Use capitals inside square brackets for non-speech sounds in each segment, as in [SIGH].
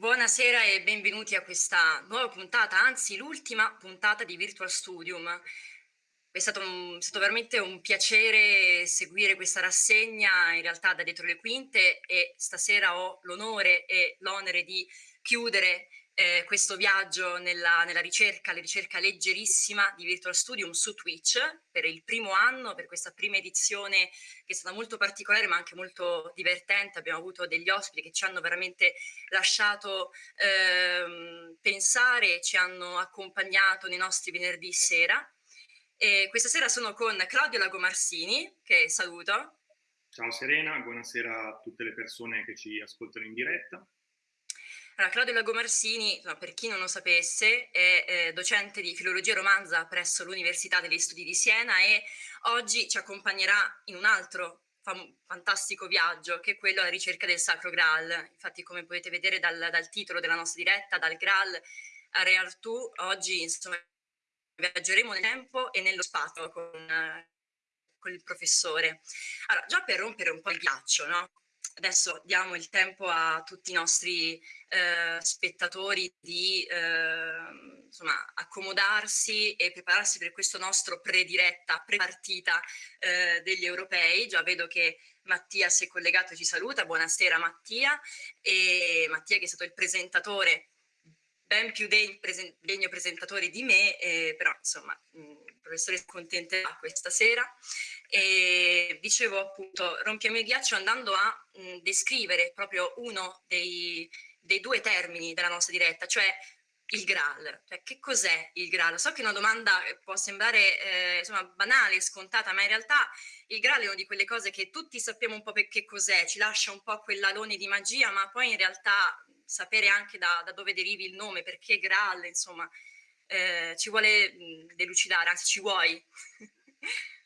Buonasera e benvenuti a questa nuova puntata, anzi l'ultima puntata di Virtual Studium. È stato, un, è stato, veramente un piacere seguire questa rassegna in realtà da dietro le quinte e stasera ho l'onore e l'onere di chiudere eh, questo viaggio nella, nella, ricerca, la ricerca leggerissima di Virtual Studium su Twitch per il primo anno, per questa prima edizione che è stata molto particolare ma anche molto divertente. Abbiamo avuto degli ospiti che ci hanno veramente lasciato eh, pensare, ci hanno accompagnato nei nostri venerdì sera. E questa sera sono con Claudio Lagomarsini, che saluto. Ciao Serena, buonasera a tutte le persone che ci ascoltano in diretta. Allora, Claudio Lagomarsini, per chi non lo sapesse, è eh, docente di filologia romanza presso l'Università degli Studi di Siena e oggi ci accompagnerà in un altro fantastico viaggio che è quello alla ricerca del Sacro Graal. Infatti, come potete vedere dal, dal titolo della nostra diretta, dal Graal a Re Artù, oggi insomma viaggeremo nel tempo e nello spazio con, con il professore. Allora, già per rompere un po' il ghiaccio, no? Adesso diamo il tempo a tutti i nostri eh, spettatori di eh, insomma, accomodarsi e prepararsi per questo nostro prediretta, prepartita eh, degli europei. Già vedo che Mattia si è collegato e ci saluta. Buonasera Mattia. E Mattia che è stato il presentatore ben più degno, presen degno presentatore di me, eh, però insomma il professore si accontenterà questa sera. E dicevo appunto, rompiamo il ghiaccio andando a mh, descrivere proprio uno dei, dei due termini della nostra diretta, cioè il Graal, cioè che cos'è il Graal? So che una domanda può sembrare eh, insomma, banale, scontata, ma in realtà il Graal è una di quelle cose che tutti sappiamo un po' che cos'è, ci lascia un po' quell'alone di magia, ma poi in realtà sapere anche da, da dove derivi il nome, perché Graal, insomma, eh, ci vuole delucidare, anzi ci vuoi. [LAUGHS]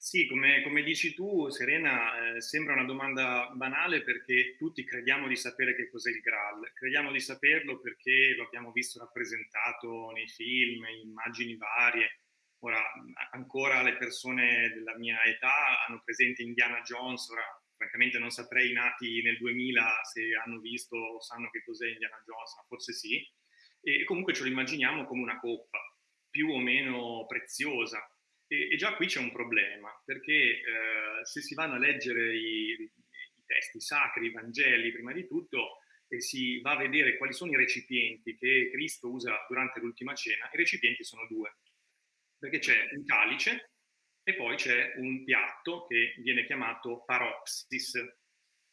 Sì, come, come, dici tu, Serena, eh, sembra una domanda banale perché tutti crediamo di sapere che cos'è il Graal. Crediamo di saperlo perché lo abbiamo visto rappresentato nei film, in immagini varie. Ora, ancora le persone della mia età hanno presente Indiana Jones, ora francamente non saprei i nati nel 2000 se hanno visto o sanno che cos'è Indiana Jones, ma forse sì. E comunque ce lo immaginiamo come una coppa, più o meno preziosa, e, e già qui c'è un problema, perché eh, se si vanno a leggere i, i, testi sacri, i Vangeli, prima di tutto, e si va a vedere quali sono i recipienti che Cristo usa durante l'ultima cena, i recipienti sono due, perché c'è un calice e poi c'è un piatto che viene chiamato paropsis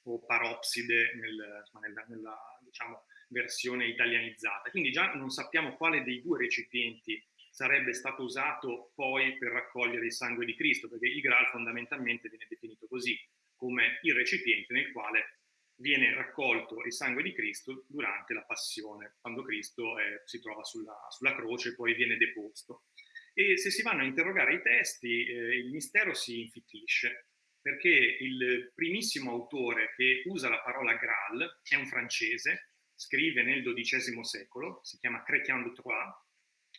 o paropside nel, nella, nella diciamo, versione italianizzata. Quindi già non sappiamo quale dei due recipienti sarebbe stato usato poi per raccogliere il sangue di Cristo, perché il Graal fondamentalmente viene definito così, come il recipiente nel quale viene raccolto il sangue di Cristo durante la passione, quando Cristo eh, si trova sulla, sulla, croce e poi viene deposto. E se si vanno a interrogare i testi, eh, il mistero si infittisce, perché il primissimo autore che usa la parola Graal è un francese, scrive nel XII secolo, si chiama Chrétien de Troyes,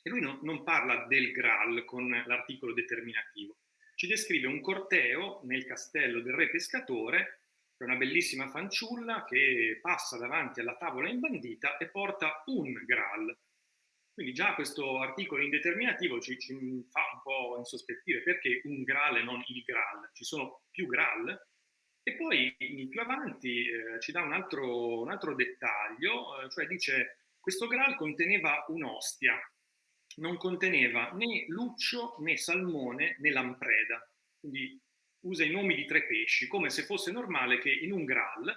e lui no, non parla del Graal con l'articolo determinativo, ci descrive un corteo nel castello del re pescatore, che è una bellissima fanciulla che passa davanti alla tavola imbandita e porta un Graal. Quindi già questo articolo indeterminativo ci, ci fa un po' insospettire perché un Graal e non il Graal. Ci sono più Graal, e poi più avanti eh, ci dà un altro, un altro dettaglio, eh, cioè dice questo Graal conteneva un'ostia, non conteneva né luccio, né salmone, né lampreda. Quindi usa i nomi di tre pesci, come se fosse normale che in un Graal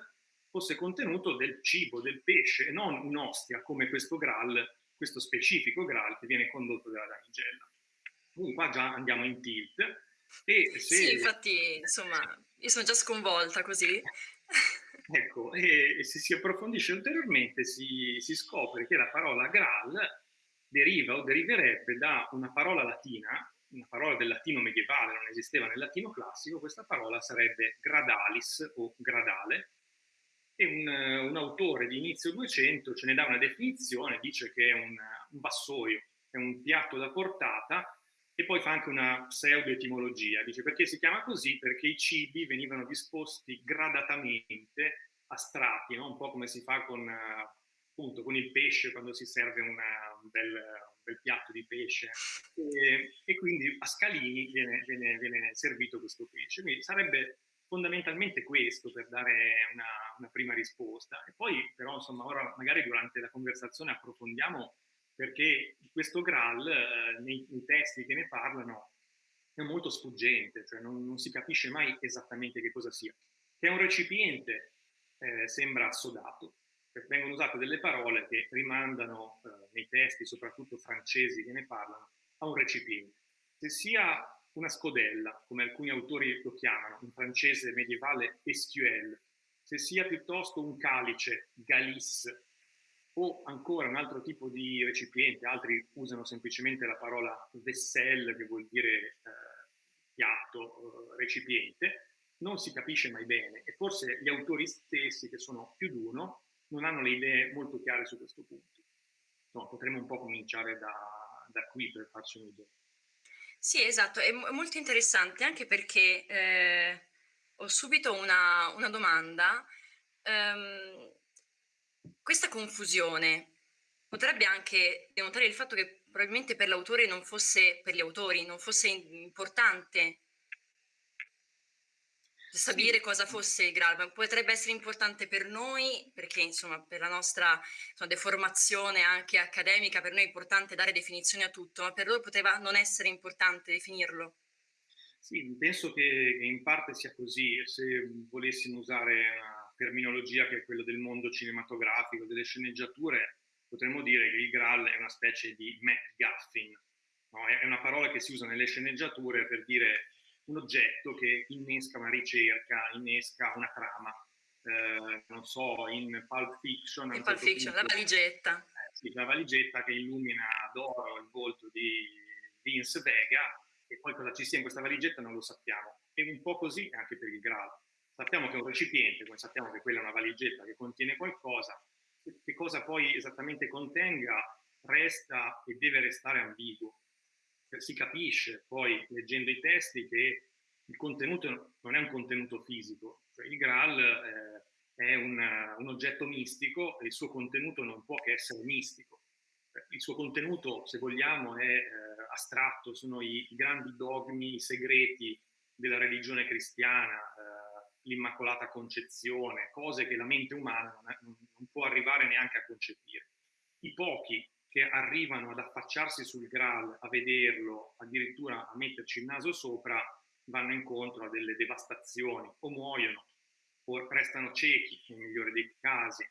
fosse contenuto del cibo, del pesce, e non un'ostia come questo Graal, questo specifico Graal che viene condotto dalla damigella. Quindi qua già andiamo in tilt. E se... Sì, infatti, insomma, io sono già sconvolta così. [LAUGHS] ecco, e, e, se si approfondisce ulteriormente si, si scopre che la parola Graal deriva o deriverebbe da una parola latina, una parola del latino medievale, non esisteva nel latino classico, questa parola sarebbe gradalis o gradale, e un, un autore di inizio 200 ce ne dà una definizione, dice che è un, un vassoio, è un piatto da portata, e poi fa anche una pseudo-etimologia, dice perché si chiama così? Perché i cibi venivano disposti gradatamente a strati, no? un po' come si fa con appunto con il pesce quando si serve una, un, bel, un, bel, piatto di pesce e, e quindi a scalini viene, viene, viene, servito questo pesce. Quindi sarebbe fondamentalmente questo per dare una, una prima risposta. E poi però insomma ora magari durante la conversazione approfondiamo perché questo Graal eh, nei, nei, testi che ne parlano è molto sfuggente, cioè non, non, si capisce mai esattamente che cosa sia. Che è un recipiente eh, sembra assodato, vengono usate delle parole che rimandano eh, nei testi, soprattutto francesi che ne parlano, a un recipiente. Se sia una scodella, come alcuni autori lo chiamano, in francese medievale estuelle, se sia piuttosto un calice, galisse, o ancora un altro tipo di recipiente, altri usano semplicemente la parola vaisselle, che vuol dire eh, piatto, eh, recipiente, non si capisce mai bene e forse gli autori stessi, che sono più di uno, non hanno le idee molto chiare su questo punto. No, potremmo un po' cominciare da, da qui per farci un'idea. Sì, esatto, è molto interessante anche perché eh, ho subito una, una domanda. Um, questa confusione potrebbe anche denotare il fatto che probabilmente per l'autore non fosse, per gli autori, non fosse importante sapere sì. cosa fosse il Graal, potrebbe essere importante per noi, perché insomma per la nostra insomma, deformazione anche accademica, per noi è importante dare definizioni a tutto, ma per loro poteva non essere importante definirlo. Sì, penso che in parte sia così, se volessimo usare una terminologia che è quella del mondo cinematografico, delle sceneggiature, potremmo dire che il Graal è una specie di MacGuffin, no? è una parola che si usa nelle sceneggiature per dire un oggetto che innesca una ricerca, innesca una trama. Eh, non so, in Pulp Fiction... In Pulp certo Fiction, punto, la valigetta. Eh, sì, la valigetta che illumina d'oro il volto di Vince Vega e poi cosa ci sia in questa valigetta non lo sappiamo. E un po' così anche per il Graal. Sappiamo che è un recipiente, poi sappiamo che quella è una valigetta che contiene qualcosa, che cosa poi esattamente contenga resta e deve restare ambiguo si capisce poi leggendo i testi che il contenuto non è un contenuto fisico, cioè il Graal eh, è un, un, oggetto mistico e il suo contenuto non può che essere mistico. Eh, il suo contenuto, se vogliamo, è eh, astratto, sono i, i, grandi dogmi, i segreti della religione cristiana, eh, l'Immacolata Concezione, cose che la mente umana non, è, non può arrivare neanche a concepire. I pochi che arrivano ad affacciarsi sul Graal, a vederlo, addirittura a metterci il naso sopra, vanno incontro a delle devastazioni, o muoiono, o restano ciechi, nel migliore dei casi,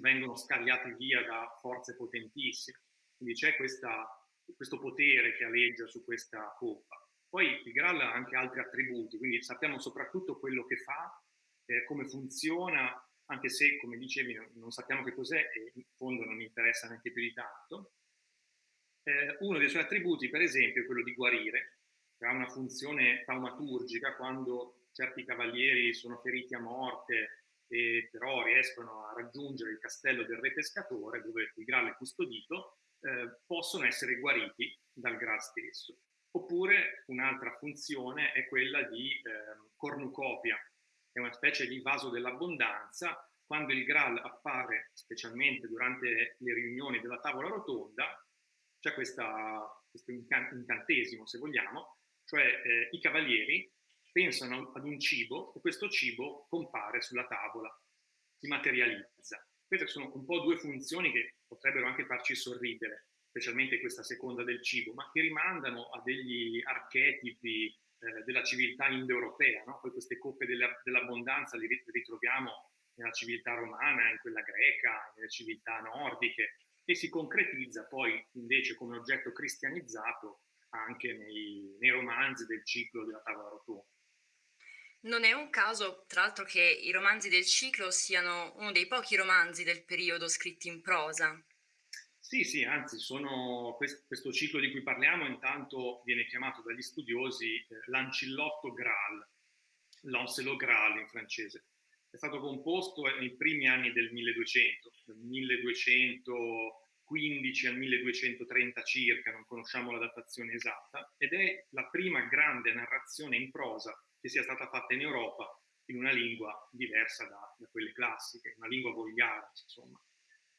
vengono scagliati via da forze potentissime. Quindi c'è questo potere che aleggia su questa coppa. Poi il Graal ha anche altri attributi, quindi sappiamo soprattutto quello che fa, eh, come funziona, anche se, come dicevi, non, sappiamo che cos'è e in fondo non interessa neanche più di tanto. Eh, uno dei suoi attributi, per esempio, è quello di guarire, che ha una funzione taumaturgica quando certi cavalieri sono feriti a morte e però riescono a raggiungere il castello del re pescatore, dove il Graal è custodito, eh, possono essere guariti dal Graal stesso. Oppure un'altra funzione è quella di eh, cornucopia, è una specie di vaso dell'abbondanza, quando il Graal appare, specialmente durante le riunioni della tavola rotonda, c'è questo incantesimo, se vogliamo, cioè eh, i cavalieri pensano ad un cibo e questo cibo compare sulla tavola, si materializza. Queste sono un po' due funzioni che potrebbero anche farci sorridere, specialmente questa seconda del cibo, ma che rimandano a degli archetipi eh, della civiltà indoeuropea, no? poi queste coppe dell'abbondanza le ritroviamo nella civiltà romana, in quella greca, nelle civiltà nordiche, e si concretizza poi invece come oggetto cristianizzato anche nei, nei romanzi del ciclo della tavola rotonda. Non è un caso, tra l'altro, che i romanzi del ciclo siano uno dei pochi romanzi del periodo scritti in prosa. Sì, sì, anzi, sono, questo ciclo di cui parliamo intanto viene chiamato dagli studiosi eh, l'ancillotto Graal, l'Oncelot Graal in francese. È stato composto nei primi anni del 1200, dal 1215 al 1230 circa, non conosciamo la datazione esatta, ed è la prima grande narrazione in prosa che sia stata fatta in Europa in una lingua diversa da, da quelle classiche, una lingua volgare, insomma.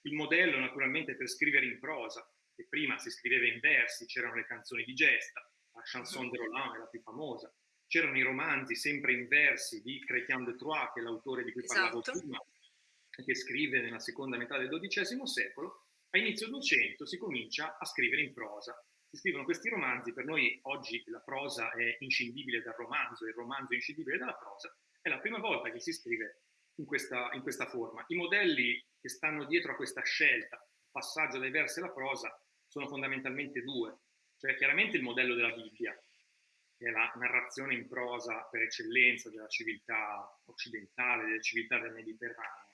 Il modello naturalmente per scrivere in prosa, che prima si scriveva in versi, c'erano le canzoni di gesta, la chanson de Roland è la più famosa, c'erano i romanzi sempre in versi di Chrétien de Troyes, che è l'autore di cui parlavo esatto. prima, che scrive nella seconda metà del XII secolo, a inizio 200 si comincia a scrivere in prosa. Si scrivono questi romanzi, per noi oggi la prosa è inscindibile dal romanzo, il romanzo è inscindibile dalla prosa, è la prima volta che si scrive in questa, in questa forma. I modelli che stanno dietro a questa scelta, passaggio dai versi alla prosa, sono fondamentalmente due. Cioè chiaramente il modello della Bibbia, che è la narrazione in prosa per eccellenza della civiltà occidentale, della civiltà del Mediterraneo.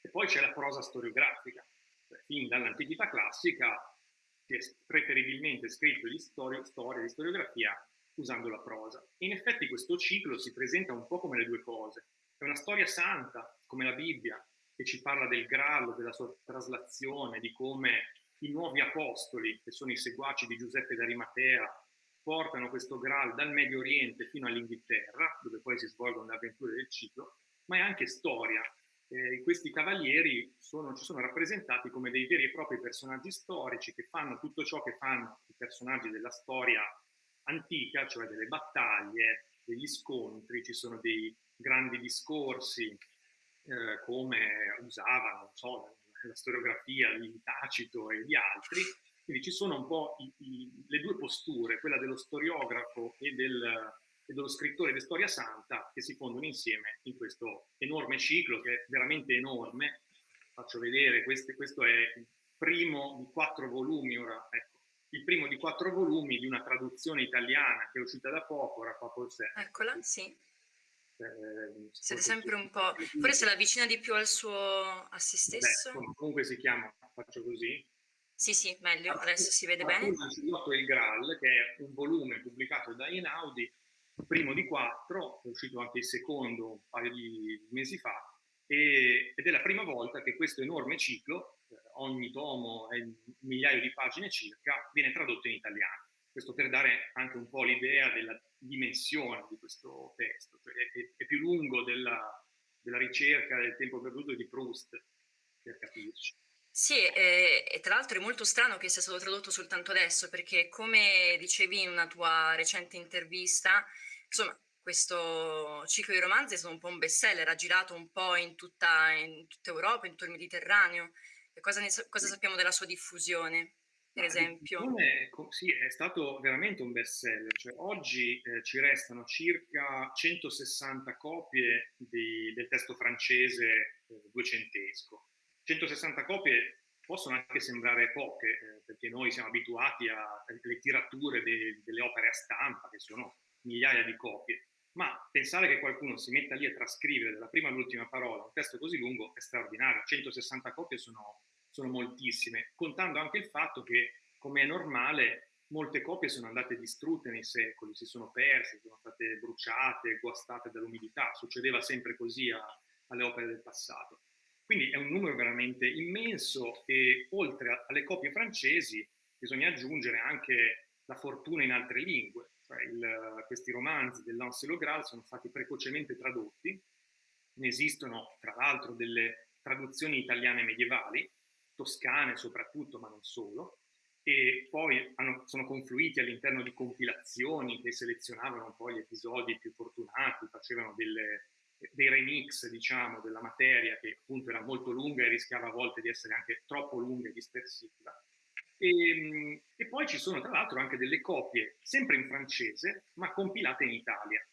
E poi c'è la prosa storiografica, cioè, fin dall'antichità classica si è preferibilmente scritto di storia, storia, di storiografia usando la prosa. In effetti questo ciclo si presenta un po' come le due cose. È una storia santa, come la Bibbia, che ci parla del Graal, della sua traslazione, di come i nuovi apostoli, che sono i seguaci di Giuseppe d'Arimatea, portano questo Graal dal Medio Oriente fino all'Inghilterra, dove poi si svolgono le avventure del ciclo, ma è anche storia. Eh, questi cavalieri sono, ci sono rappresentati come dei veri e propri personaggi storici che fanno tutto ciò che fanno i personaggi della storia antica, cioè delle battaglie, degli scontri, ci sono dei grandi discorsi eh, come usavano, so, la storiografia di Tacito e di altri, quindi ci sono un po' i, i, le due posture, quella dello storiografo e, del, e dello scrittore di storia santa, che si fondono insieme in questo enorme ciclo, che è veramente enorme. Faccio vedere, questo, questo è il primo di quattro volumi, ora ecco, il primo di quattro volumi di una traduzione italiana che è uscita da poco, Raffa Polsè. Eccola, sì. Eh, sempre un po'... Forse la avvicina di più al suo... a se stesso? Beh, comunque si chiama, faccio così. Sì, sì, meglio, adesso si vede bene. Il Graal, che è un volume pubblicato da Einaudi, primo di quattro, è uscito anche il secondo un paio di mesi fa, e, ed è la prima volta che questo enorme ciclo, eh, ogni tomo è migliaio di pagine circa, viene tradotto in italiano. Questo per dare anche un po' l'idea della dimensione di questo testo, cioè è, è, più lungo della, della, ricerca del tempo perduto di Proust, per capirci. Sì, e, e tra l'altro è molto strano che sia stato tradotto soltanto adesso, perché come dicevi in una tua recente intervista, insomma, questo ciclo di romanzi è stato un po' un bestseller, ha girato un po' in tutta, in tutta Europa, in tutto il Mediterraneo. E cosa, ne, cosa sappiamo della sua diffusione? Per esempio? Sì, è stato veramente un best seller, cioè, oggi eh, ci restano circa 160 copie di, del testo francese eh, duecentesco. 160 copie possono anche sembrare poche, eh, perché noi siamo abituati alle tirature de, delle opere a stampa, che sono migliaia di copie, ma pensare che qualcuno si metta lì a trascrivere dalla prima all'ultima parola un testo così lungo è straordinario, 160 copie sono sono moltissime, contando anche il fatto che, come è normale, molte copie sono andate distrutte nei secoli, si sono perse, sono state bruciate, guastate dall'umidità, succedeva sempre così a, alle opere del passato. Quindi è un numero veramente immenso e oltre alle copie francesi bisogna aggiungere anche la fortuna in altre lingue. Cioè il, questi romanzi dell'Anselot Graal sono stati precocemente tradotti, ne esistono tra l'altro delle traduzioni italiane medievali, toscane soprattutto, ma non solo, e poi hanno, sono confluiti all'interno di compilazioni che selezionavano un po' gli episodi più fortunati, facevano delle, dei remix, diciamo, della materia che appunto era molto lunga e rischiava a volte di essere anche troppo lunga e dispersiva. E, ehm, e poi ci sono tra l'altro anche delle copie, sempre in francese, ma compilate in Italia.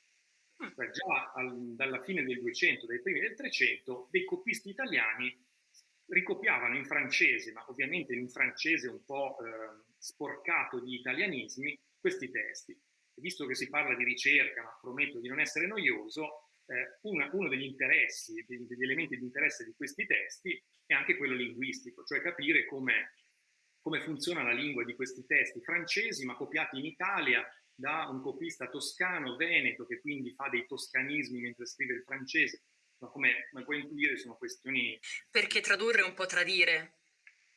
Cioè già al, dalla fine del 200, dai primi del 300, dei copisti italiani ricopiavano in francese, ma ovviamente in un francese un po' eh, sporcato di italianismi, questi testi. E visto che si parla di ricerca, ma prometto di non essere noioso, eh, una, uno degli interessi, degli elementi di interesse di questi testi è anche quello linguistico, cioè capire come, come funziona la lingua di questi testi francesi, ma copiati in Italia da un copista toscano, veneto, che quindi fa dei toscanismi mentre scrive il francese, ma come, come puoi intuire sono questioni... Perché tradurre è un po' tradire.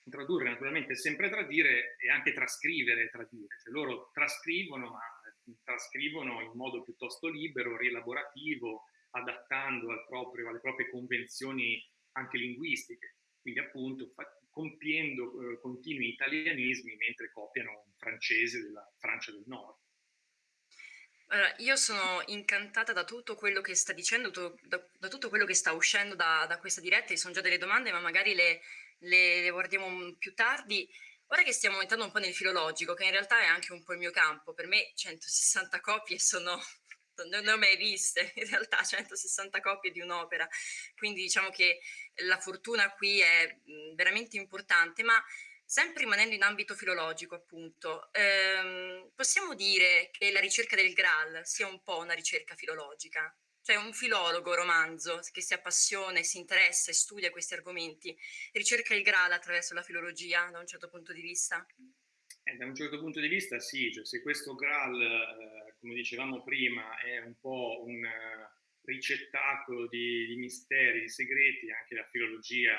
Tradurre naturalmente è sempre tradire e anche trascrivere è tradire. Cioè, loro trascrivono, ma trascrivono in modo piuttosto libero, rielaborativo, adattando al proprio, alle proprie convenzioni anche linguistiche. Quindi appunto compiendo eh, continui italianismi mentre copiano un francese della Francia del Nord. Allora, io sono incantata da tutto quello che sta dicendo, da, da tutto quello che sta uscendo da, da questa diretta, ci sono già delle domande, ma magari le, le- le guardiamo più tardi. Ora che stiamo entrando un po' nel filologico, che in realtà è anche un po' il mio campo, per me 160 copie sono, non ne ho mai viste, [LAUGHS] in realtà 160 copie di un'opera, quindi diciamo che la fortuna qui è veramente importante, ma sempre rimanendo in ambito filologico appunto, ehm, possiamo dire che la ricerca del Graal sia un po' una ricerca filologica? Cioè un filologo romanzo che si appassiona si interessa e studia questi argomenti, ricerca il Graal attraverso la filologia da un certo punto di vista? Eh, da un certo punto di vista sì, cioè se questo Graal, eh, come dicevamo prima, è un po' un uh, ricettacolo di, di, misteri, di segreti, anche la filologia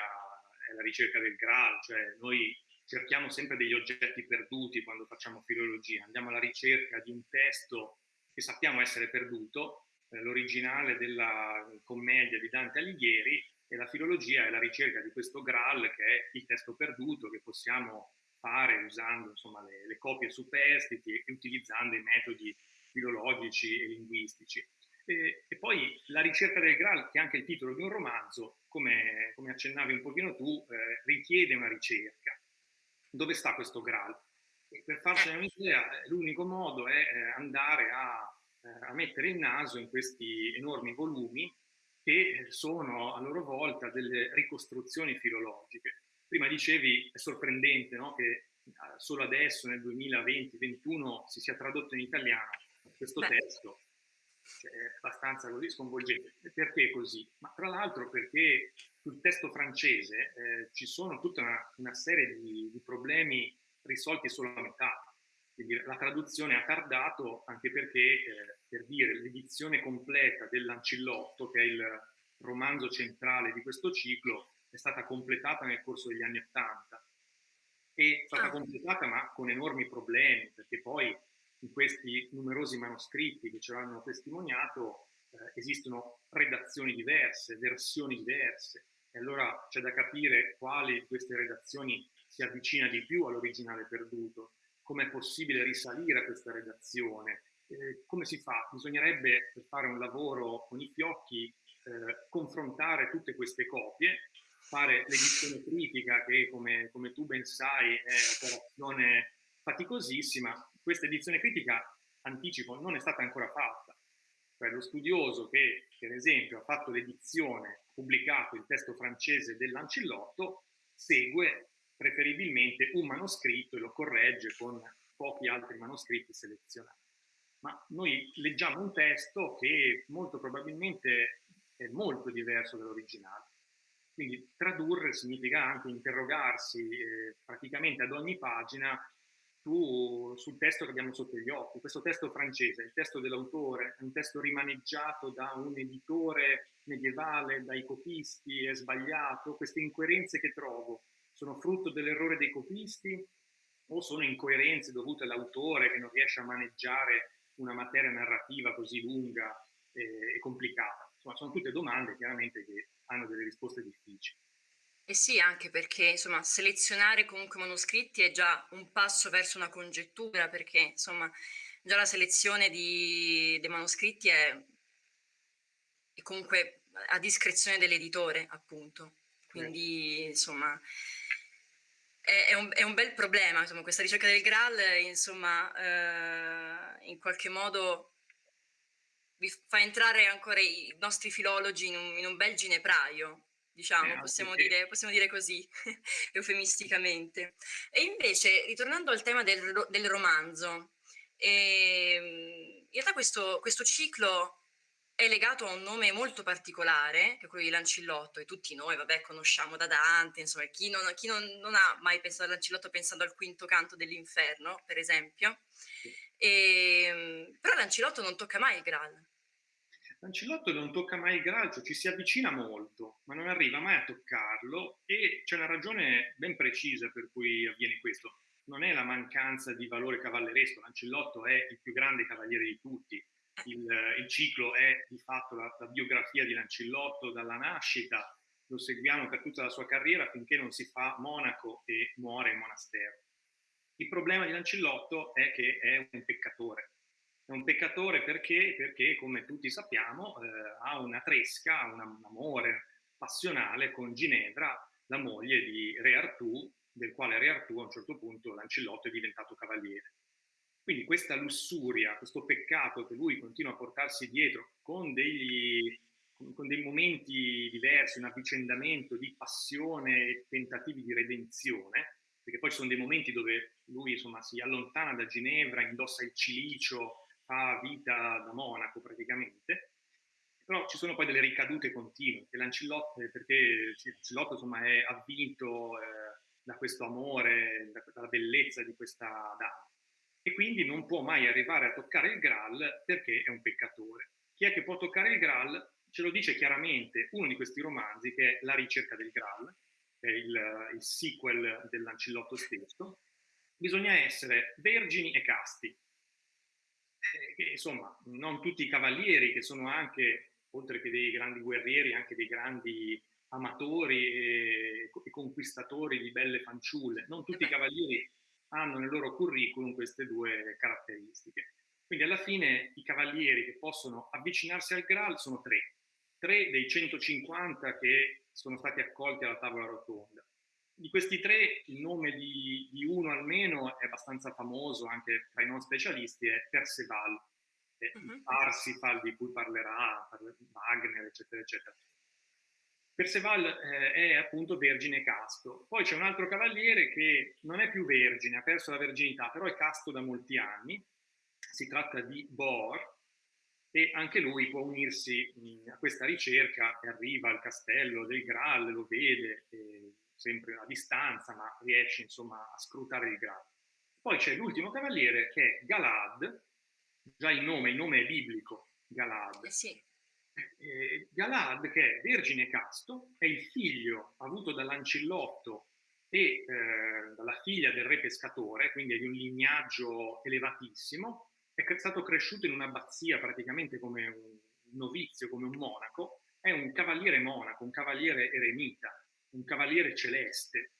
è la ricerca del Graal, cioè noi cerchiamo sempre degli oggetti perduti quando facciamo filologia, andiamo alla ricerca di un testo che sappiamo essere perduto, eh, l'originale della commedia di Dante Alighieri, e la filologia è la ricerca di questo Graal che è il testo perduto che possiamo fare usando insomma, le, le copie superstiti e utilizzando i metodi filologici e linguistici. E, e, poi la ricerca del Graal, che è anche il titolo di un romanzo, come, come accennavi un pochino tu, eh, richiede una ricerca. Dove sta questo Graal? E per farcene un'idea, l'unico modo è eh, andare a, eh, a mettere il naso in questi enormi volumi che sono a loro volta delle ricostruzioni filologiche prima dicevi, è sorprendente no? che eh, solo adesso, nel 2020-2021, si sia tradotto in italiano questo Beh. testo, cioè, è abbastanza così sconvolgente. Perché così? Ma tra l'altro perché sul testo francese eh, ci sono tutta una, una serie di, di, problemi risolti solo a metà. Quindi la traduzione ha tardato anche perché, eh, per dire, l'edizione completa dell'Ancillotto, che è il romanzo centrale di questo ciclo, è stata completata nel corso degli anni Ottanta. È stata ah. completata ma con enormi problemi, perché poi in questi numerosi manoscritti che ce l'hanno testimoniato eh, esistono redazioni diverse, versioni diverse, e allora c'è da capire quali di queste redazioni si avvicina di più all'originale perduto, come è possibile risalire a questa redazione, eh, come si fa? Bisognerebbe, per fare un lavoro con i fiocchi, eh, confrontare tutte queste copie fare l'edizione critica che come, come, tu ben sai è un'operazione faticosissima, questa edizione critica, anticipo, non è stata ancora fatta. Cioè lo studioso che per esempio ha fatto l'edizione, pubblicato il testo francese dell'Ancillotto, segue preferibilmente un manoscritto e lo corregge con pochi altri manoscritti selezionati. Ma noi leggiamo un testo che molto probabilmente è molto diverso dall'originale quindi tradurre significa anche interrogarsi eh, praticamente ad ogni pagina su, sul testo che abbiamo sotto gli occhi. Questo testo francese, il testo dell'autore, è un testo rimaneggiato da un editore medievale, dai copisti, è sbagliato. Queste incoerenze che trovo sono frutto dell'errore dei copisti o sono incoerenze dovute all'autore che non riesce a maneggiare una materia narrativa così lunga e, e complicata? Insomma, sono tutte domande chiaramente che hanno delle risposte difficili. Eh sì, anche perché insomma, selezionare comunque manoscritti è già un passo verso una congettura, perché insomma, già la selezione di, dei manoscritti è, è, comunque a discrezione dell'editore, appunto. Quindi, insomma, è, un, è, un, bel problema, insomma, questa ricerca del Graal, insomma, eh, in qualche modo fa entrare ancora i nostri filologi in un, in un bel ginepraio, diciamo, eh, possiamo, dire, possiamo, dire, così, [LAUGHS] eufemisticamente. E invece, ritornando al tema del, del romanzo, eh, in realtà questo, questo, ciclo è legato a un nome molto particolare, che è quello di Lancillotto, e tutti noi, vabbè, conosciamo da Dante, insomma, chi non, chi non, non ha mai pensato a Lancillotto pensando al quinto canto dell'inferno, per esempio, e, ehm, però Lancillotto non tocca mai il Graal. Lancillotto non tocca mai il Graal, ci si avvicina molto, ma non arriva mai a toccarlo e c'è una ragione ben precisa per cui avviene questo. Non è la mancanza di valore cavalleresco, Lancillotto è il più grande cavaliere di tutti, il, il ciclo è di fatto la, la, biografia di Lancillotto dalla nascita lo seguiamo per tutta la sua carriera finché non si fa monaco e muore in monastero. Il problema di Lancillotto è che è un peccatore. È un peccatore perché, perché come tutti sappiamo, eh, ha una tresca, un amore passionale con Ginevra, la moglie di Re Artù, del quale Re Artù a un certo punto Lancillotto è diventato cavaliere. Quindi questa lussuria, questo peccato che lui continua a portarsi dietro con, degli, con dei momenti diversi, un avvicendamento di passione e tentativi di redenzione, perché poi ci sono dei momenti dove lui insomma, si allontana da Ginevra, indossa il cilicio, fa vita da monaco praticamente, però ci sono poi delle ricadute continue, che Lancillotto, perché Lancillotto insomma, è avvinto eh, da questo amore, da, dalla bellezza di questa dama, e quindi non può mai arrivare a toccare il Graal perché è un peccatore. Chi è che può toccare il Graal? Ce lo dice chiaramente uno di questi romanzi che è La ricerca del Graal, che è il, il sequel dell'Ancillotto stesso. Bisogna essere vergini e casti, eh, insomma, non tutti i cavalieri che sono anche, oltre che dei grandi guerrieri, anche dei grandi amatori e, e conquistatori di belle fanciulle, non tutti i cavalieri hanno nel loro curriculum queste due caratteristiche. Quindi alla fine i cavalieri che possono avvicinarsi al Graal sono tre, tre dei 150 che sono stati accolti alla tavola rotonda. Di questi tre il nome di, di uno almeno è abbastanza famoso anche tra i non specialisti, è Perceval, è uh-huh. il Parsifal di cui parlerà Wagner, eccetera, eccetera. Perceval eh, è appunto vergine casto. Poi c'è un altro cavaliere che non è più vergine, ha perso la verginità, però è casto da molti anni. Si tratta di Bor e anche lui può unirsi mh, a questa ricerca e arriva al castello del Graal, lo vede, eh, sempre a distanza, ma riesce insomma a scrutare il grado. Poi c'è l'ultimo cavaliere che è Galad, già il nome, il nome è biblico, Galad. Eh sì. Eh, Galad, che è vergine casto, è il figlio avuto dall'ancillotto e eh, dalla figlia del re pescatore, quindi è di un lignaggio elevatissimo, è stato cresciuto in un'abbazia praticamente come un novizio, come un monaco, è un cavaliere monaco, un cavaliere eremita, un cavaliere celeste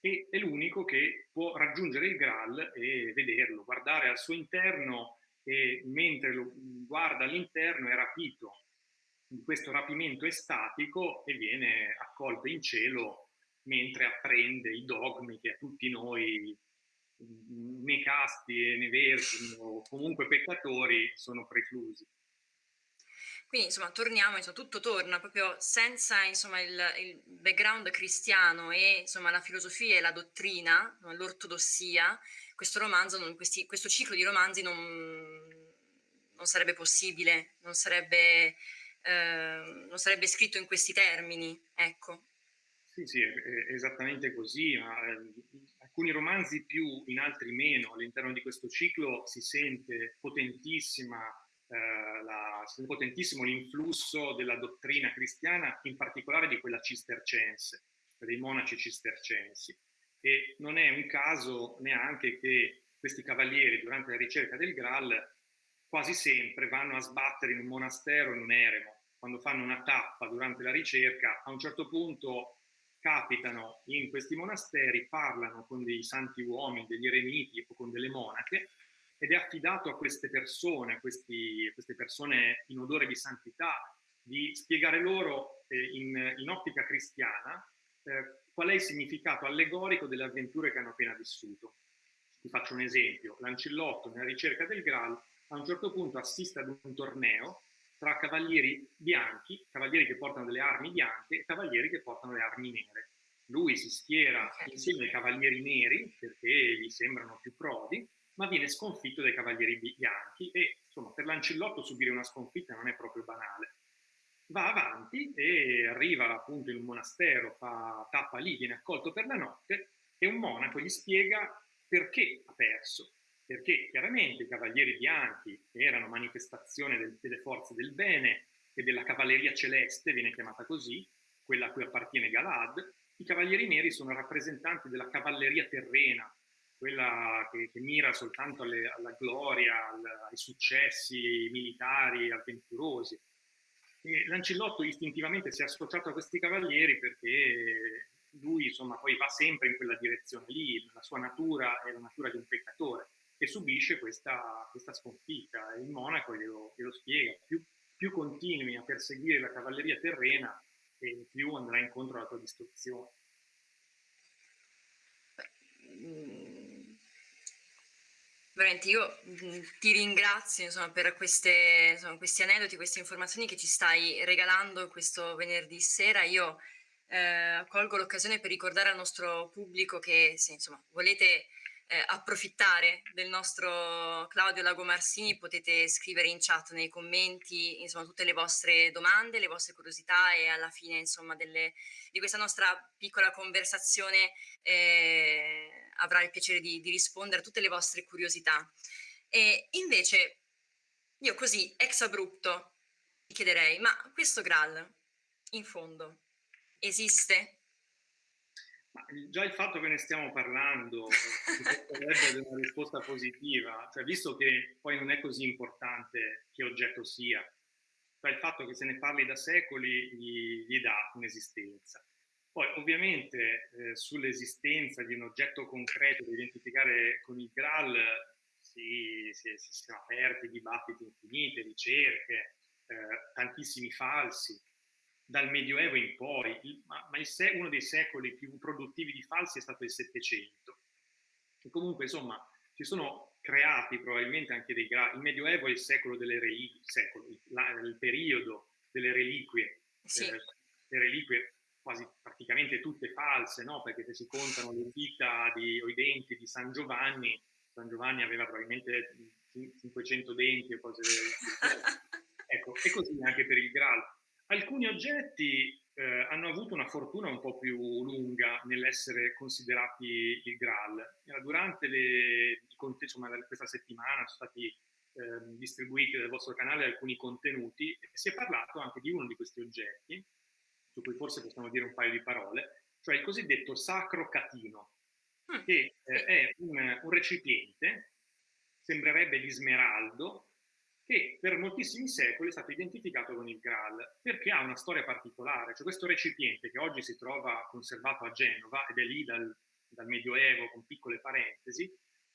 e è l'unico che può raggiungere il Graal e vederlo, guardare al suo interno e mentre lo guarda all'interno è rapito di questo rapimento estatico e viene accolto in cielo mentre apprende i dogmi che a tutti noi né casti né vergini o comunque peccatori sono preclusi. Quindi insomma torniamo, insomma, tutto torna proprio senza insomma, il, il, background cristiano e insomma, la filosofia e la dottrina, l'ortodossia, questo romanzo, questi, questo ciclo di romanzi non, non sarebbe possibile, non sarebbe, eh, non sarebbe, scritto in questi termini. Ecco. Sì, sì, esattamente così. Ma, eh, alcuni romanzi più, in altri meno. All'interno di questo ciclo si sente potentissima eh, la, potentissimo l'influsso della dottrina cristiana, in particolare di quella cistercense, dei monaci cistercensi. E non è un caso neanche che questi cavalieri durante la ricerca del Graal quasi sempre vanno a sbattere in un monastero, in un eremo. Quando fanno una tappa durante la ricerca, a un certo punto capitano in questi monasteri, parlano con dei santi uomini, degli eremiti o con delle monache ed è affidato a queste persone, a, questi, a queste persone in odore di santità, di spiegare loro eh, in, in, ottica cristiana eh, qual è il significato allegorico delle avventure che hanno appena vissuto. Vi faccio un esempio. Lancillotto, nella ricerca del Graal, a un certo punto assiste ad un torneo tra cavalieri bianchi, cavalieri che portano delle armi bianche e cavalieri che portano le armi nere. Lui si schiera insieme ai cavalieri neri perché gli sembrano più prodi ma viene sconfitto dai cavalieri bianchi e insomma per Lancillotto subire una sconfitta non è proprio banale. Va avanti e arriva appunto in un monastero, fa tappa lì, viene accolto per la notte e un monaco gli spiega perché ha perso. Perché chiaramente i cavalieri bianchi erano manifestazione del, delle forze del bene e della cavalleria celeste, viene chiamata così, quella a cui appartiene Galad, i cavalieri neri sono rappresentanti della cavalleria terrena, quella che, che mira soltanto alle, alla gloria, al, ai successi militari avventurosi. E Lancillotto istintivamente si è associato a questi cavalieri perché lui insomma poi va sempre in quella direzione lì, la sua natura è la natura di un peccatore e subisce questa, questa sconfitta. Il monaco glielo, glielo spiega, più, più, continui a perseguire la cavalleria terrena e più andrà incontro alla tua distruzione. Mm, veramente io mm, ti ringrazio insomma, per queste, insomma, questi aneddoti, queste informazioni che ci stai regalando questo venerdì sera. Io eh, colgo l'occasione per ricordare al nostro pubblico che se insomma, volete eh, approfittare del nostro Claudio Lagomarsini potete scrivere in chat nei commenti insomma, tutte le vostre domande, le vostre curiosità e alla fine insomma, delle, di questa nostra piccola conversazione eh, avrà il piacere di, di, rispondere a tutte le vostre curiosità. E invece io così ex abrupto vi chiederei, ma questo Graal in fondo esiste? Ma già il fatto che ne stiamo parlando potrebbe una risposta positiva, cioè visto che poi non è così importante che oggetto sia, cioè il fatto che se ne parli da secoli gli, gli dà un'esistenza. Poi ovviamente eh, sull'esistenza di un oggetto concreto da identificare con il Graal si, si, si sono aperti dibattiti infiniti, ricerche, eh, tantissimi falsi, dal Medioevo in poi, ma, ma uno dei secoli più produttivi di falsi è stato il Settecento. E comunque, insomma, ci sono creati probabilmente anche dei gradi. Il Medioevo è il secolo delle reliquie, la, il periodo delle reliquie. Sì. Eh, le reliquie quasi praticamente tutte false, no? Perché se si contano le dita di, o i denti di San Giovanni, San Giovanni aveva probabilmente 500 denti o cose del [LAUGHS] Ecco, e così anche per il Graal Alcuni oggetti eh, hanno avuto una fortuna un po' più lunga nell'essere considerati il Graal. Durante le, insomma, questa settimana sono stati eh, distribuiti dal vostro canale alcuni contenuti e si è parlato anche di uno di questi oggetti, su cui forse possiamo dire un paio di parole, cioè il cosiddetto sacro catino, mm. che eh, è un, un recipiente, sembrerebbe di smeraldo, che per moltissimi secoli è stato identificato con il Graal, perché ha una storia particolare, cioè questo recipiente che oggi si trova conservato a Genova ed è lì dal, dal Medioevo con piccole parentesi,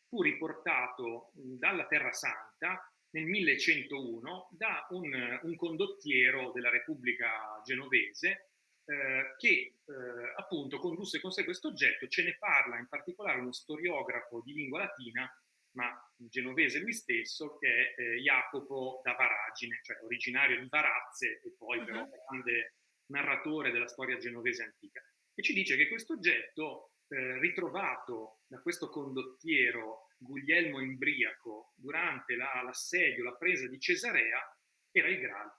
fu riportato dalla Terra Santa nel 1101 da un, un condottiero della Repubblica Genovese eh, che eh, appunto condusse con sé questo oggetto, ce ne parla in particolare uno storiografo di lingua latina ma genovese lui stesso, che è eh, Jacopo da Varagine, cioè originario di Varazze e poi uh -huh. però mhm. grande narratore della storia genovese antica. E ci dice che questo oggetto eh, ritrovato da questo condottiero Guglielmo Imbriaco durante l'assedio, la, la presa di Cesarea, era il Graal.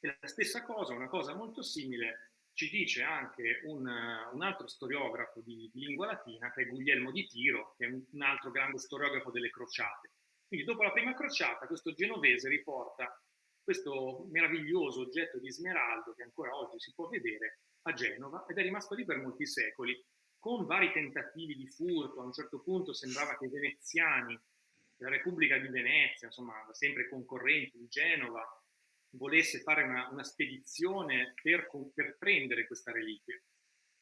E la stessa cosa, una cosa molto simile, ci dice anche un, un altro storiografo di, di, lingua latina, che è Guglielmo di Tiro, che è un altro grande storiografo delle crociate. Quindi dopo la prima crociata questo genovese riporta questo meraviglioso oggetto di smeraldo che ancora oggi si può vedere a Genova ed è rimasto lì per molti secoli, con vari tentativi di furto, a un certo punto sembrava che i veneziani, la Repubblica di Venezia, insomma sempre concorrenti di Genova, volesse fare una, una spedizione per, per, prendere questa reliquia.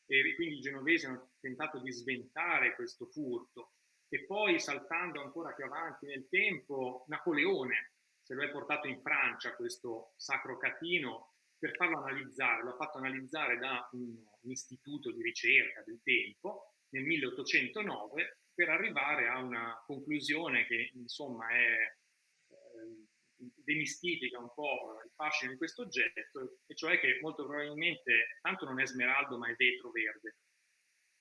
E quindi i genovesi hanno tentato di sventare questo furto. E poi, saltando ancora più avanti nel tempo, Napoleone se lo è portato in Francia, questo sacro catino, per farlo analizzare. Lo ha fatto analizzare da un, un istituto di ricerca del tempo nel 1809 per arrivare a una conclusione che insomma è demistifica un po' il fascino di questo oggetto, e cioè che molto probabilmente tanto non è smeraldo ma è vetro verde.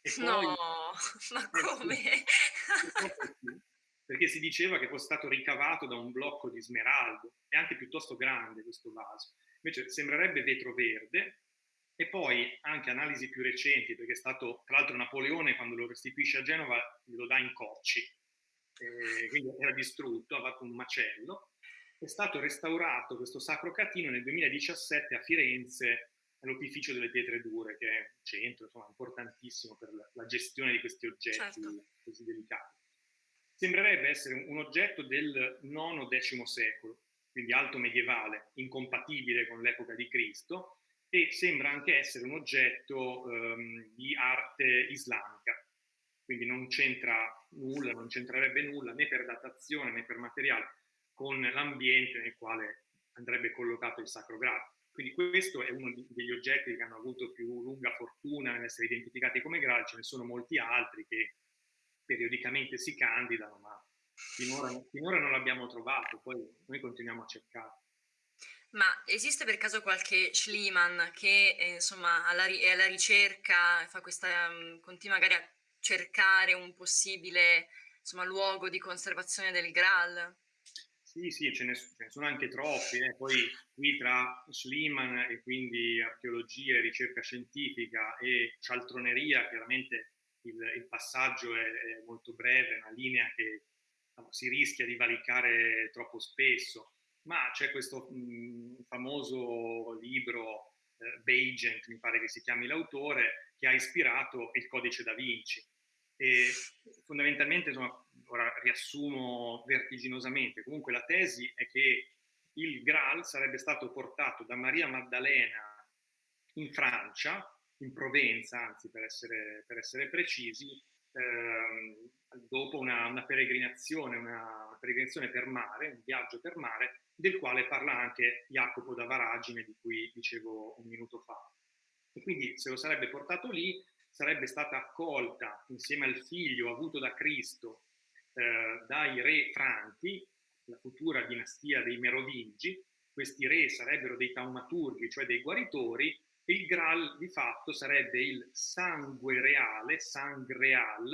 Poi, no, [LAUGHS] ma come? [LAUGHS] perché si diceva che fosse stato ricavato da un blocco di smeraldo, è anche piuttosto grande questo vaso, invece sembrerebbe vetro verde, e poi anche analisi più recenti, perché è stato, tra l'altro Napoleone quando lo restituisce a Genova lo dà in cocci, eh, quindi era distrutto, ha fatto un macello, è stato restaurato questo Sacro Catino nel 2017 a Firenze all'Opificio delle Pietre Dure, che è un centro insomma, importantissimo per la, la, gestione di questi oggetti certo. così delicati. Sembrerebbe essere un, un oggetto del IX-X secolo, quindi alto medievale, incompatibile con l'epoca di Cristo, e sembra anche essere un oggetto ehm, di arte islamica, quindi non c'entra nulla, non c'entrerebbe nulla né per datazione né per materiale con l'ambiente nel quale andrebbe collocato il Sacro Graal. Quindi questo è uno degli oggetti che hanno avuto più lunga fortuna nell'essere identificati come Graal, ce ne sono molti altri che periodicamente si candidano, ma finora, finora non l'abbiamo trovato, poi noi continuiamo a cercare. Ma esiste per caso qualche Schliemann che eh, insomma alla, è alla ricerca, fa questa, um, continua magari a cercare un possibile insomma, luogo di conservazione del Graal? Sì, sì, ce ne, ce ne sono anche troppi. Eh. Poi qui tra Schliemann e quindi archeologia e ricerca scientifica e cialtroneria, chiaramente il, il passaggio è, è, molto breve, è una linea che si rischia di valicare troppo spesso ma c'è questo mh, famoso libro eh, Beigent, mi pare che si chiami l'autore, che ha ispirato il codice da Vinci. E fondamentalmente, insomma, ora riassumo vertiginosamente, comunque la tesi è che il Graal sarebbe stato portato da Maria Maddalena in Francia, in Provenza, anzi per essere, per essere precisi, ehm, dopo una, una peregrinazione, una, una peregrinazione per mare, un viaggio per mare, del quale parla anche Jacopo da Varagine, di cui dicevo un minuto fa. E quindi se lo sarebbe portato lì, sarebbe stata accolta insieme al figlio avuto da Cristo eh, dai re Franchi, la futura dinastia dei Merovingi, questi re sarebbero dei taumaturghi, cioè dei guaritori, e il Graal di fatto sarebbe il sangue reale, sangreal,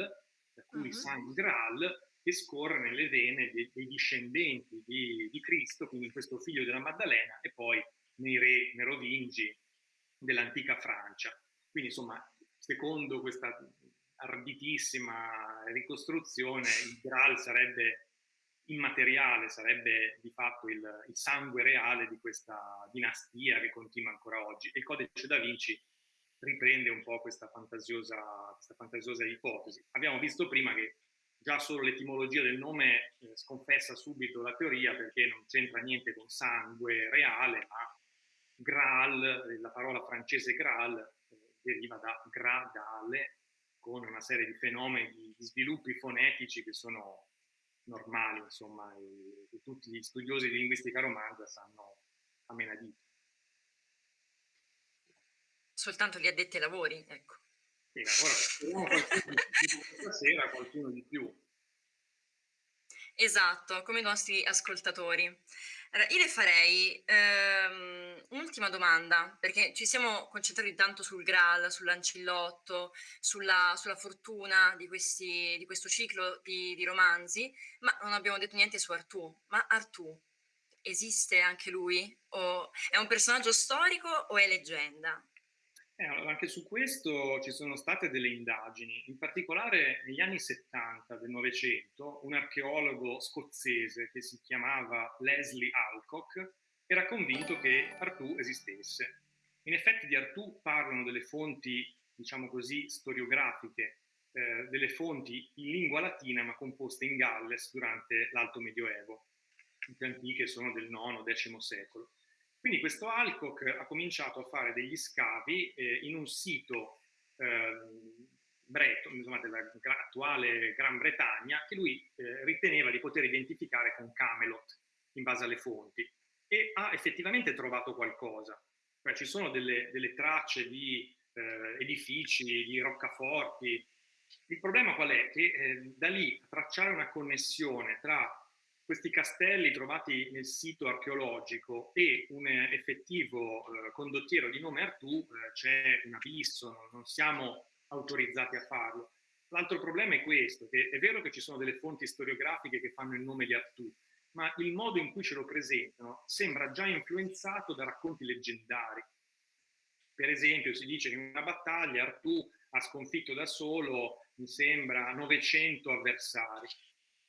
da cui uh -huh. sangral, che scorre nelle vene dei, dei discendenti di, di, Cristo, quindi questo figlio della Maddalena, e poi nei re merovingi dell'antica Francia. Quindi insomma, secondo questa arditissima ricostruzione, il Graal sarebbe immateriale, sarebbe di fatto il, il, sangue reale di questa dinastia che continua ancora oggi. E il codice da Vinci riprende un po' questa fantasiosa, questa fantasiosa ipotesi. Abbiamo visto prima che già solo l'etimologia del nome eh, sconfessa subito la teoria perché non c'entra niente con sangue reale, ma Graal, la parola francese Graal, eh, deriva da gradale, con una serie di fenomeni, di sviluppi fonetici che sono normali, insomma, e, e tutti gli studiosi di linguistica romanza sanno a menadito. Soltanto gli addetti ai lavori, ecco. Sì, ora speriamo qualcuno stasera, qualcuno di più. Esatto, come i nostri ascoltatori. Allora, io le farei ehm, un'ultima domanda, perché ci siamo concentrati tanto sul Graal, sull'ancillotto, sulla, sulla, fortuna di, questi, di, questo ciclo di, di, romanzi, ma non abbiamo detto niente su Artù. Ma Artù esiste anche lui? O è un personaggio storico o è leggenda? Eh, anche su questo ci sono state delle indagini, in particolare negli anni 70 del Novecento un archeologo scozzese che si chiamava Leslie Alcock era convinto che Artù esistesse. In effetti di Artù parlano delle fonti, diciamo così, storiografiche, eh, delle fonti in lingua latina ma composte in Galles durante l'Alto Medioevo, più antiche sono del IX-X secolo. Quindi questo Alcock ha cominciato a fare degli scavi eh, in un sito eh, Breton, insomma, della attuale Gran Bretagna, che lui eh, riteneva di poter identificare con Camelot in base alle fonti e ha effettivamente trovato qualcosa. Cioè, ci sono delle, delle tracce di eh, edifici, di roccaforti. Il problema qual è? Che eh, da lì tracciare una connessione tra questi castelli trovati nel sito archeologico e un effettivo eh, condottiero di nome Artù eh, c'è un abisso, non siamo autorizzati a farlo. L'altro problema è questo, che è vero che ci sono delle fonti storiografiche che fanno il nome di Artù, ma il modo in cui ce lo presentano sembra già influenzato da racconti leggendari. Per esempio si dice che in una battaglia Artù ha sconfitto da solo, mi sembra, 900 avversari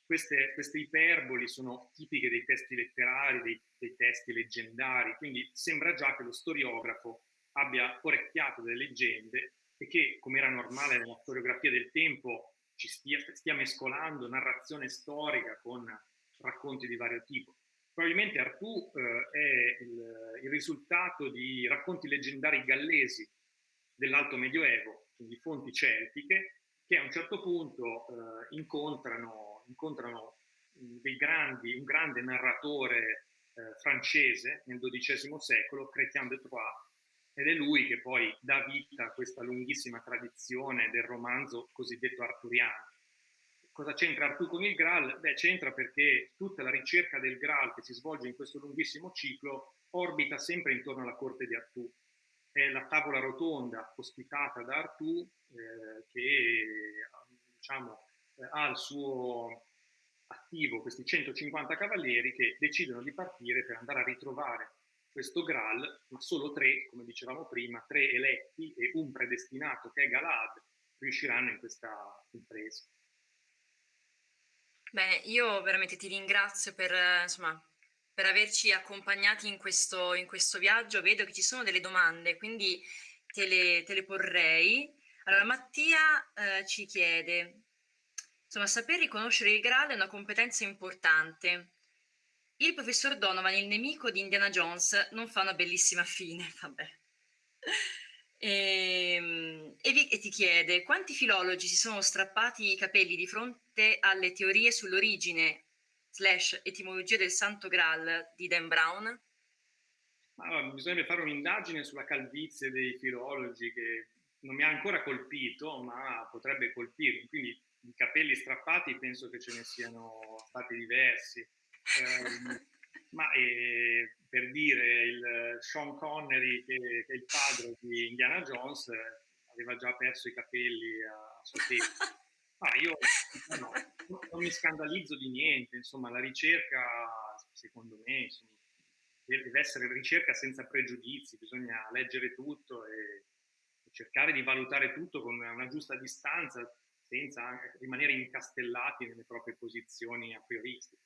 queste, queste, iperboli sono tipiche dei testi letterari, dei, dei, testi leggendari, quindi sembra già che lo storiografo abbia orecchiato delle leggende e che, come era normale nella storiografia del tempo, ci stia, stia mescolando narrazione storica con racconti di vario tipo. Probabilmente Artù eh, è il, il, risultato di racconti leggendari gallesi dell'Alto Medioevo, quindi fonti celtiche, che a un certo punto eh, incontrano, incontrano grandi, un grande narratore eh, francese nel XII secolo, Chrétien de Troyes, ed è lui che poi dà vita a questa lunghissima tradizione del romanzo cosiddetto arturiano Cosa c'entra Artù con il Graal? Beh, c'entra perché tutta la ricerca del Graal che si svolge in questo lunghissimo ciclo orbita sempre intorno alla corte di Artù. È la tavola rotonda ospitata da Artù eh, che diciamo, ha al suo attivo questi 150 cavalieri che decidono di partire per andare a ritrovare questo Graal, ma solo tre, come dicevamo prima, tre eletti e un predestinato che è Galad, riusciranno in questa impresa. Bene, io veramente ti ringrazio per, insomma, per averci accompagnati in questo, in questo, viaggio. Vedo che ci sono delle domande, quindi te le, te le porrei. Allora, Mattia eh, ci chiede, insomma, saper riconoscere il Graal è una competenza importante. Il professor Donovan, il nemico di Indiana Jones, non fa una bellissima fine, [LAUGHS] vabbè. E, ehm, e, vi, e, ti chiede quanti filologi si sono strappati i capelli di fronte alle teorie sull'origine slash etimologia del Santo Graal di Dan Brown? Allora, bisognerebbe fare un'indagine sulla calvizie dei filologi che non mi ha ancora colpito, ma potrebbe colpirmi. Quindi i capelli strappati penso che ce ne siano stati diversi. Eh, [LAUGHS] ma eh, per dire il Sean Connery, che, che, è il padre di Indiana Jones, aveva già perso i capelli a, suo tempo. Ah, io no, non mi scandalizzo di niente, insomma, la ricerca, secondo me, insomma, deve essere ricerca senza pregiudizi, bisogna leggere tutto e, e cercare di valutare tutto con una giusta distanza, senza rimanere incastellati nelle proprie posizioni a prioristiche.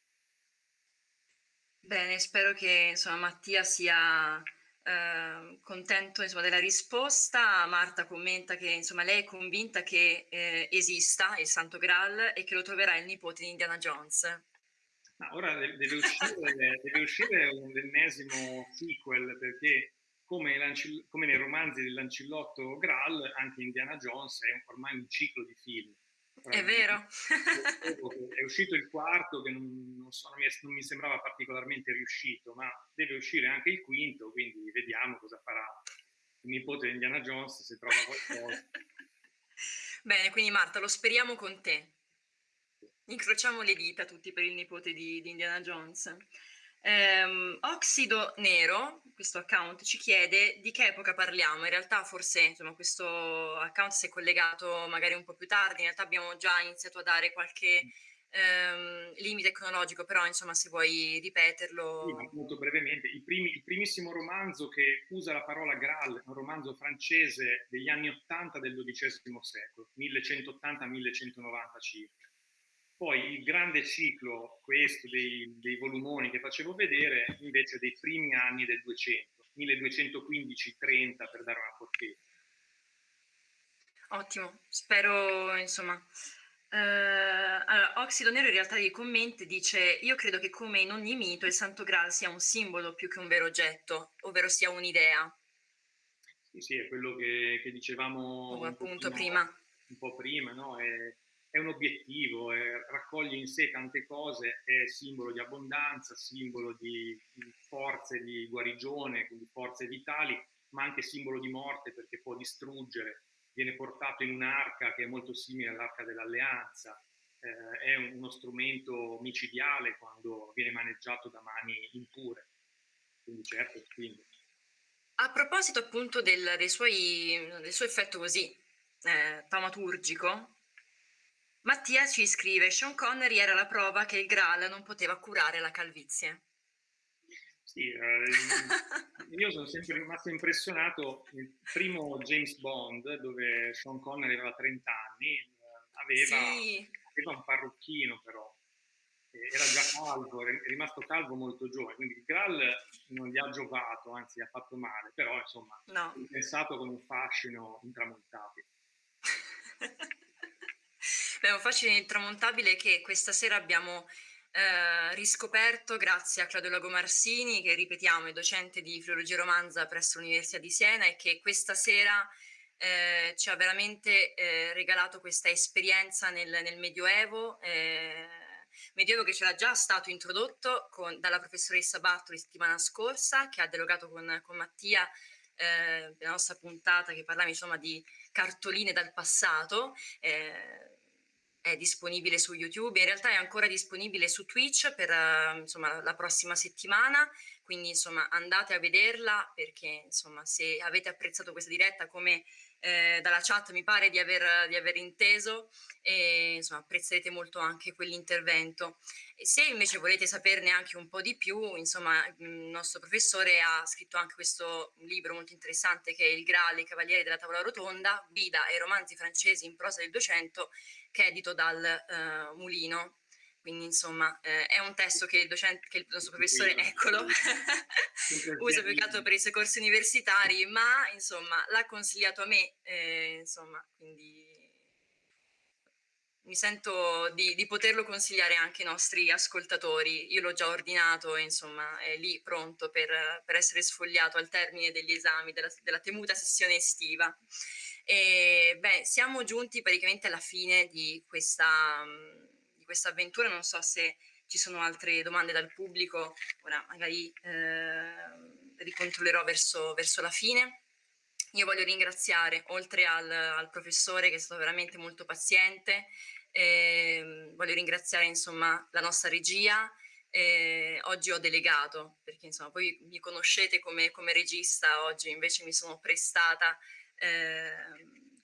Bene, spero che insomma, Mattia sia eh, contento insomma, della risposta. Marta commenta che insomma, lei è convinta che eh, esista il Santo Graal e che lo troverà il nipote di Indiana Jones. Ma ora deve uscire, [LAUGHS] deve uscire un ennesimo sequel perché come, come, nei romanzi del Lancillotto Graal, anche Indiana Jones è ormai un ciclo di film. È vero. è uscito il quarto che non, non, so, non, mi sembrava particolarmente riuscito, ma deve uscire anche il quinto, quindi vediamo cosa farà il nipote di Indiana Jones, se trova qualcosa. [LAUGHS] Bene, quindi Marta, lo speriamo con te. Incrociamo le dita tutti per il nipote di, di Indiana Jones. Um, Oxido Nero, questo account, ci chiede di che epoca parliamo. In realtà forse insomma, questo account si è collegato magari un po' più tardi, in realtà abbiamo già iniziato a dare qualche um, limite cronologico, però insomma se vuoi ripeterlo... Sì, molto brevemente, il, primi, il, primissimo romanzo che usa la parola Graal, un romanzo francese degli anni 80 del XII secolo, 1180-1190 circa poi il grande ciclo, questo dei, dei volumoni che facevo vedere, invece dei primi anni del 200, 1215-30 per dare una portata. Ottimo, spero insomma. Uh, allora, Oxido Nero in realtà nei commenti dice io credo che come in ogni mito il Santo Graal sia un simbolo più che un vero oggetto, ovvero sia un'idea. Sì, sì, è quello che, che dicevamo appunto prima. Un po' prima, no? È, è un obiettivo, è, raccoglie in sé tante cose, è simbolo di abbondanza, simbolo di, di forze di guarigione, quindi forze vitali, ma anche simbolo di morte perché può distruggere, viene portato in un'arca che è molto simile all'arca dell'alleanza, eh, è uno strumento micidiale quando viene maneggiato da mani impure, quindi certo, quindi. A proposito appunto del, suoi, del suo effetto così eh, taumaturgico, Mattia ci scrive, Sean Connery era la prova che il Graal non poteva curare la calvizie. Sì, eh, io sono sempre rimasto impressionato nel primo James Bond, dove Sean Connery aveva 30 anni, eh, aveva, sì. aveva un parrucchino però, era già calvo, è rimasto calvo molto giovane, quindi il Graal non gli ha giovato, anzi ha fatto male, però insomma, no. è pensato con un fascino intramontabile. [LAUGHS] Beh, un fascino intramontabile che questa sera abbiamo eh, riscoperto grazie a Claudio Lagomarsini, che ripetiamo è docente di filologia romanza presso l'Università di Siena e che questa sera eh, ci ha veramente eh, regalato questa esperienza nel, nel Medioevo, eh, Medioevo che c'era già stato introdotto con, dalla professoressa Bartoli settimana scorsa, che ha derogato con, con Mattia eh, la nostra puntata che parlava insomma di cartoline dal passato, eh, è disponibile su YouTube, in realtà è ancora disponibile su Twitch per uh, insomma, la prossima settimana, quindi insomma andate a vederla perché insomma se avete apprezzato questa diretta come eh, dalla chat mi pare di aver, di aver inteso e insomma apprezzerete molto anche quell'intervento. Se invece volete saperne anche un po' di più, insomma il nostro professore ha scritto anche questo libro molto interessante che è Il Graal, i Cavalieri della Tavola Rotonda, Guida e romanzi francesi in prosa del 200 che è edito dal uh, Mulino quindi insomma eh, è un testo che il, docente, che il nostro professore, eccolo, [LAUGHS] usa più che altro per i suoi corsi universitari, ma insomma l'ha consigliato a me, eh, insomma, quindi mi sento di, di, poterlo consigliare anche ai nostri ascoltatori. Io l'ho già ordinato insomma è lì pronto per, per essere sfogliato al termine degli esami della, della temuta sessione estiva. E, beh, siamo giunti praticamente alla fine di questa questa avventura, non so se ci sono altre domande dal pubblico, ora magari eh, ricontrollerò verso, verso la fine. Io voglio ringraziare, oltre al, al, professore che è stato veramente molto paziente, eh, voglio ringraziare insomma la nostra regia, eh, oggi ho delegato, perché insomma voi mi conoscete come, come regista, oggi invece mi sono prestata eh,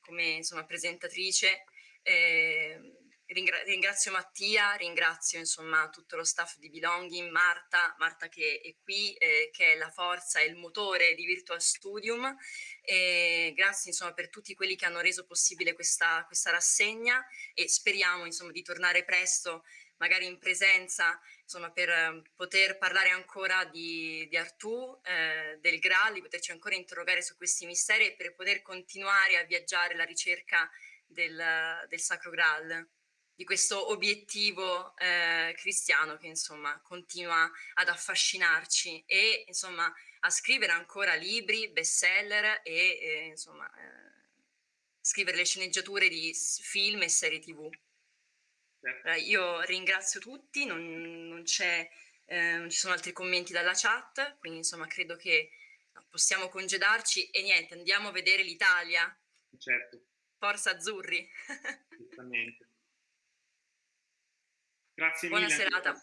come insomma presentatrice. Eh, ringrazio Mattia, ringrazio insomma tutto lo staff di Belonging, Marta, Marta che è qui, eh, che è la forza e il motore di Virtual Studium, e grazie insomma per tutti quelli che hanno reso possibile questa, questa rassegna e speriamo insomma di tornare presto magari in presenza insomma, per eh, poter parlare ancora di, di Artù, eh, del Graal, di poterci ancora interrogare su questi misteri e per poter continuare a viaggiare alla ricerca del, del Sacro Graal di questo obiettivo eh, cristiano che insomma continua ad affascinarci e insomma a scrivere ancora libri, bestseller e eh, insomma eh, scrivere le sceneggiature di film e serie tv. Eh, io ringrazio tutti, non, non, eh, non ci sono altri commenti dalla chat, quindi insomma credo che possiamo congedarci e niente, andiamo a vedere l'Italia. Certo. Forza Azzurri. [LAUGHS] Giustamente. Grazie Buona mille. serata.